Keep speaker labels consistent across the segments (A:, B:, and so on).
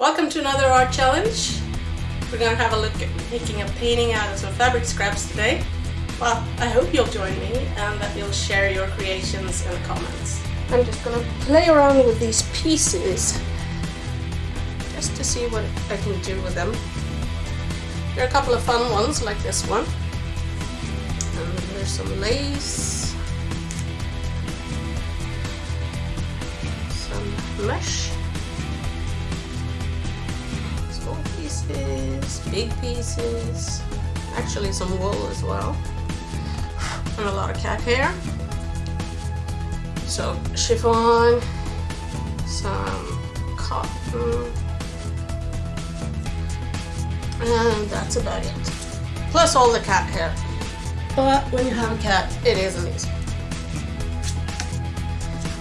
A: Welcome to another art challenge. We're gonna have a look at making a painting out of some fabric scraps today. Well, I hope you'll join me and that you'll share your creations in the comments. I'm just gonna play around with these pieces just to see what I can do with them. There are a couple of fun ones like this one. And there's some lace. Some mesh. Pieces, big pieces, actually some wool as well, and a lot of cat hair. So chiffon, some cotton, and that's about it. Plus all the cat hair. But when you have a cat, it isn't easy.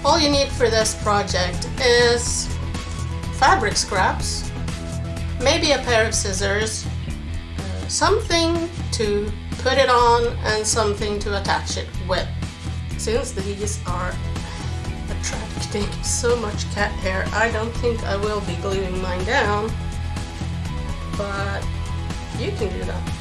A: All you need for this project is fabric scraps, maybe a pair of scissors, something to put it on and something to attach it with. Since these are attracting so much cat hair, I don't think I will be gluing mine down, but you can do that.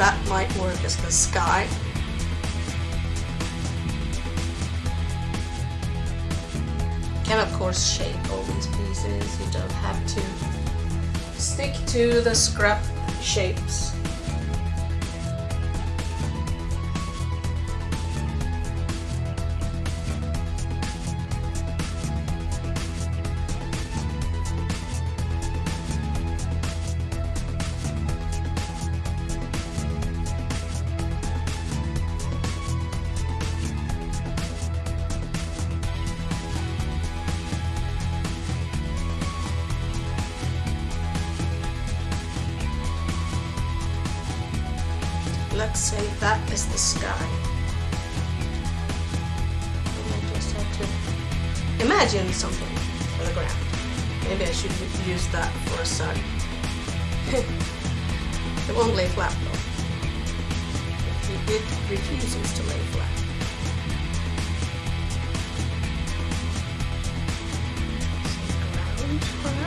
A: That might work as the sky. Can of course shape all these pieces, you don't have to stick to the scrap shapes. Let's say that is the sky. And I just have to imagine something for the ground. Maybe I should use that for a sun. it won't lay flat though. It refuses to lay flat. Some ground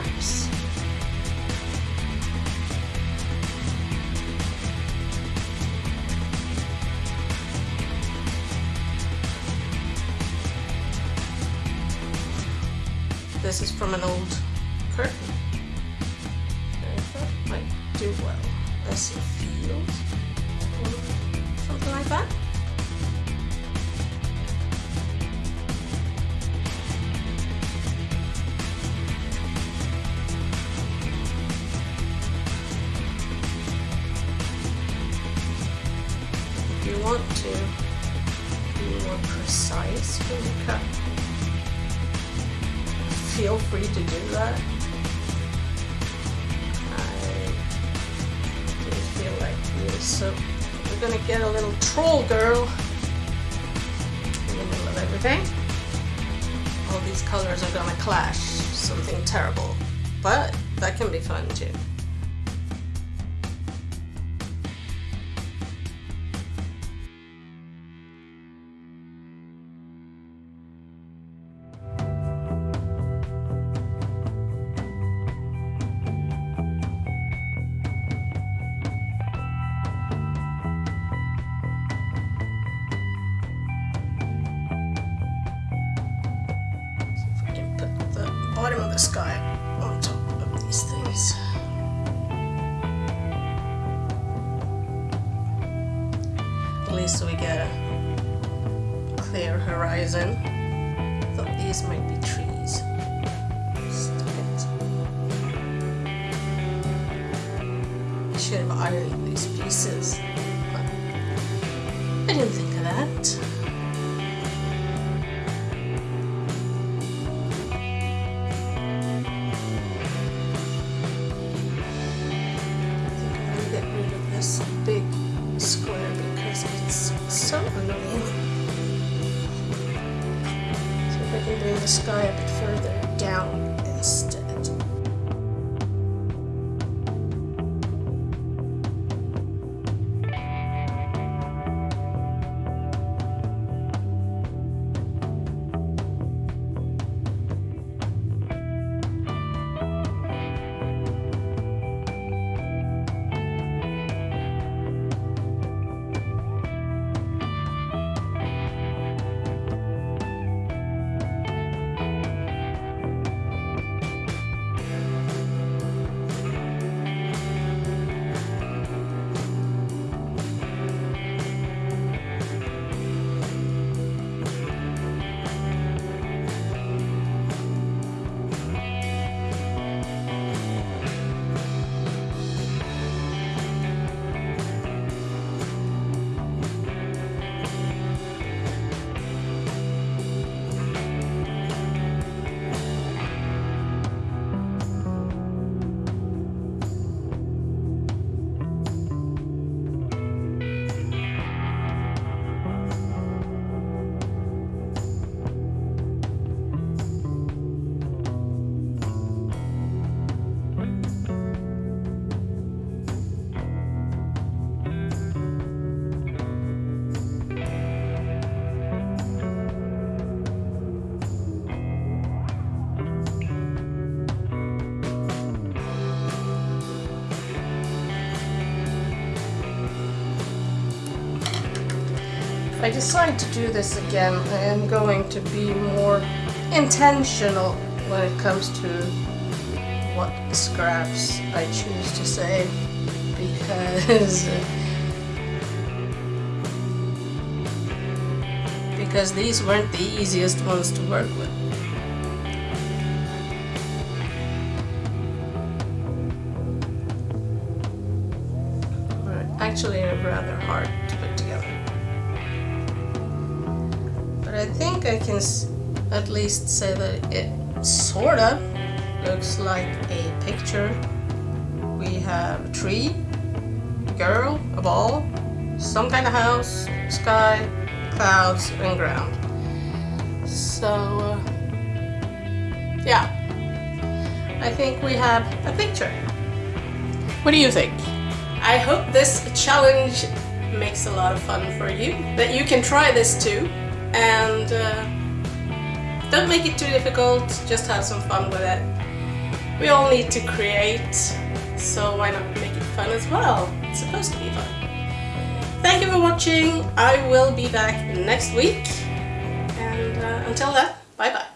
A: This is from an old curtain. It might do well a field something like that. If you want to be more precise when you cut feel free to do that. I didn't feel like this, so we're gonna get a little troll girl in the middle of everything. All these colors are gonna clash, something terrible, but that can be fun too. The sky on top of these things. At least we get a clear horizon. Thought these might be trees. I should have ironed these pieces, but I didn't think of that. I bring the sky a bit further I decide to do this again, I am going to be more intentional when it comes to what scraps I choose to save because because these weren't the easiest ones to work with. Actually, rather hard think I can at least say that it sorta looks like a picture. We have a tree, a girl, a ball, some kind of house, sky, clouds, and ground. So, uh, yeah, I think we have a picture. What do you think? I hope this challenge makes a lot of fun for you, that you can try this too, and uh, don't make it too difficult, just have some fun with it. We all need to create, so why not make it fun as well? It's supposed to be fun. Thank you for watching, I will be back next week, and uh, until then, bye bye.